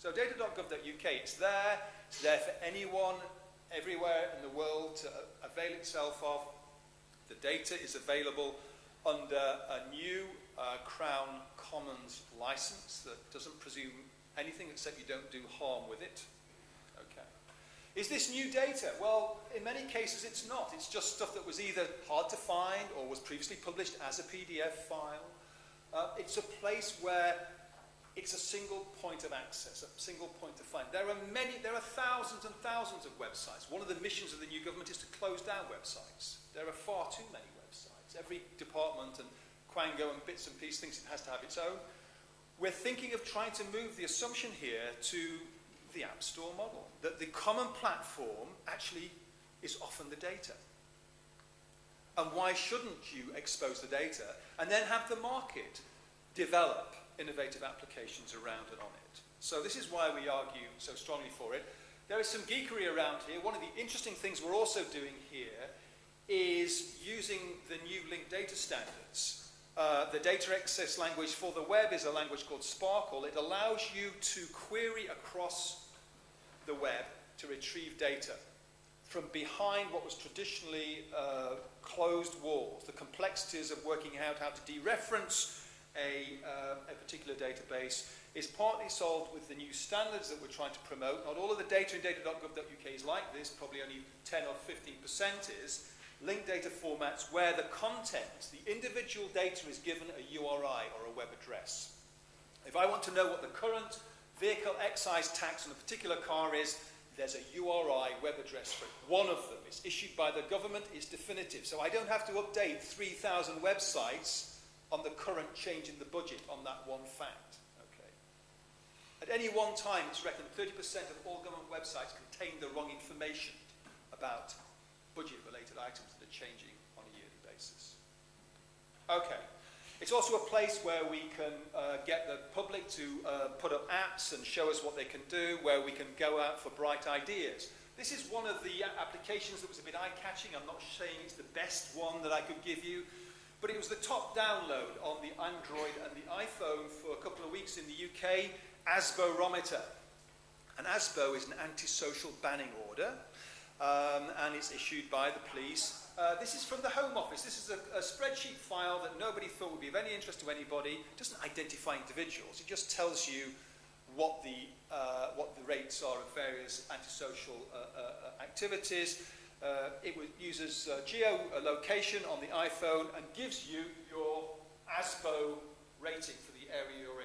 So data.gov.uk, it's there. It's there for anyone, everywhere in the world to avail itself of. The data is available under a new uh, Crown Commons license that doesn't presume anything except you don't do harm with it. Okay. Is this new data? Well, in many cases it's not. It's just stuff that was either hard to find or was previously published as a PDF file. Uh, it's a place where it's a single point of access, a single point of find. There are many, there are thousands and thousands of websites. One of the missions of the new government is to close down websites. There are far too many websites. Every department and Quango and bits and pieces thinks it has to have its own. We're thinking of trying to move the assumption here to the App Store model, that the common platform actually is often the data. And why shouldn't you expose the data and then have the market develop innovative applications around and on it? So this is why we argue so strongly for it. There is some geekery around here. One of the interesting things we're also doing here is using the new linked data standards. Uh, the data access language for the web is a language called SPARQL. It allows you to query across the web to retrieve data from behind what was traditionally uh, closed walls, the complexities of working out how to dereference a, uh, a particular database is partly solved with the new standards that we're trying to promote. Not all of the data in data.gov.uk is like this, probably only 10 or 15% is. Linked data formats where the content, the individual data is given a URI or a web address. If I want to know what the current vehicle excise tax on a particular car is, there's a URI web address for it. One of them is issued by the government, is definitive. So I don't have to update 3,000 websites on the current change in the budget on that one fact. Okay. At any one time, it's reckoned 30% of all government websites contain the wrong information about budget-related items that are changing on a yearly basis. Okay. It's also a place where we can uh, get the public to uh, put up apps and show us what they can do, where we can go out for bright ideas. This is one of the applications that was a bit eye-catching. I'm not saying it's the best one that I could give you, but it was the top download on the Android and the iPhone for a couple of weeks in the UK, ASBOrometer. An ASBO is an antisocial banning order, um, and it's issued by the police uh, this is from the Home Office. This is a, a, spreadsheet file that nobody thought would be of any interest to anybody. It doesn't identify individuals. It just tells you what the, uh, what the rates are of various antisocial uh, uh activities. Uh, it uses geolocation on the iPhone and gives you your ASBO rating for the area you're